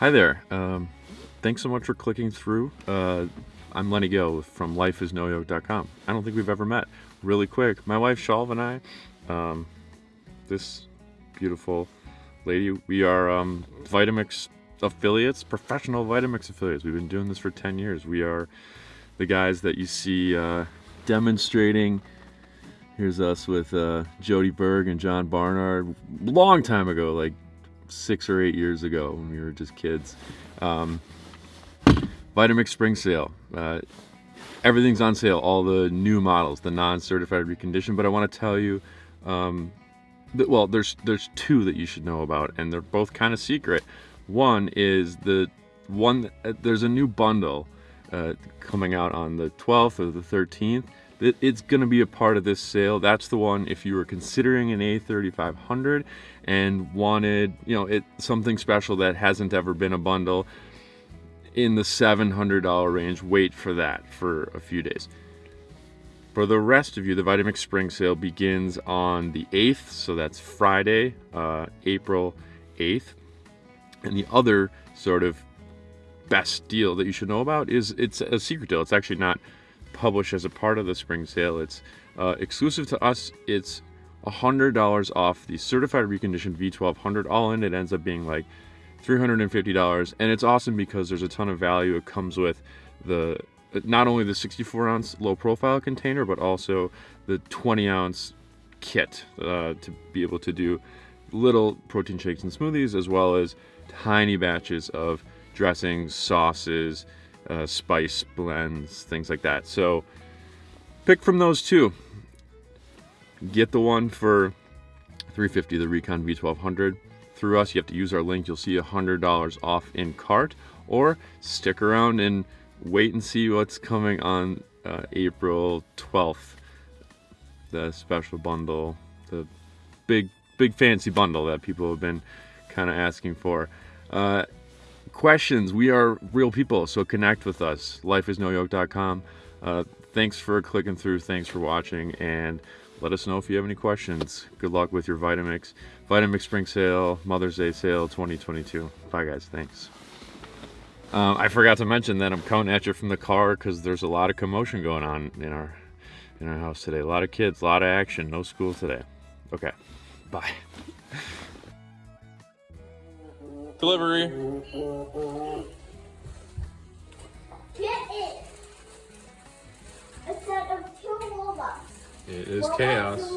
Hi there. Um, thanks so much for clicking through. Uh, I'm Lenny Gill from lifeisnoyoke.com. I don't think we've ever met. Really quick, my wife Shalv and I, um, this beautiful lady, we are um, Vitamix affiliates, professional Vitamix affiliates. We've been doing this for 10 years. We are the guys that you see uh, demonstrating. Here's us with uh, Jodi Berg and John Barnard, long time ago, like six or eight years ago when we were just kids. Um, Vitamix Spring Sale. Uh, everything's on sale, all the new models, the non-certified reconditioned, but I want to tell you, um, that, well, there's there's two that you should know about, and they're both kind of secret. One is the one, uh, there's a new bundle uh, coming out on the 12th or the 13th. It, it's going to be a part of this sale. That's the one if you were considering an A3500 and wanted, you know, it something special that hasn't ever been a bundle in the $700 range, wait for that for a few days. For the rest of you, the Vitamix Spring Sale begins on the 8th, so that's Friday, uh, April 8th. And the other sort of best deal that you should know about is it's a secret deal. It's actually not published as a part of the spring sale. It's uh, exclusive to us. It's $100 off the certified reconditioned V1200. All in, it ends up being like $350 and it's awesome because there's a ton of value it comes with the not only the 64 ounce low profile container but also the 20 ounce kit uh, to be able to do little protein shakes and smoothies as well as tiny batches of dressings sauces uh, spice blends things like that so pick from those two get the one for 350 the recon v1200 through us, you have to use our link. You'll see $100 off in cart or stick around and wait and see what's coming on uh, April 12th. The special bundle, the big, big fancy bundle that people have been kind of asking for. Uh, questions, we are real people, so connect with us. Lifeisnoyoke.com. Uh, thanks for clicking through. Thanks for watching. And let us know if you have any questions. Good luck with your Vitamix. Vitamix Spring Sale, Mother's Day Sale 2022. Bye guys, thanks. Um, I forgot to mention that I'm coming at you from the car because there's a lot of commotion going on in our in our house today. A lot of kids, a lot of action, no school today. Okay, bye. Delivery. Get it. Instead of two robots. It is chaos.